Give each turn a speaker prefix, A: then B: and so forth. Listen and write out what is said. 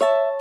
A: you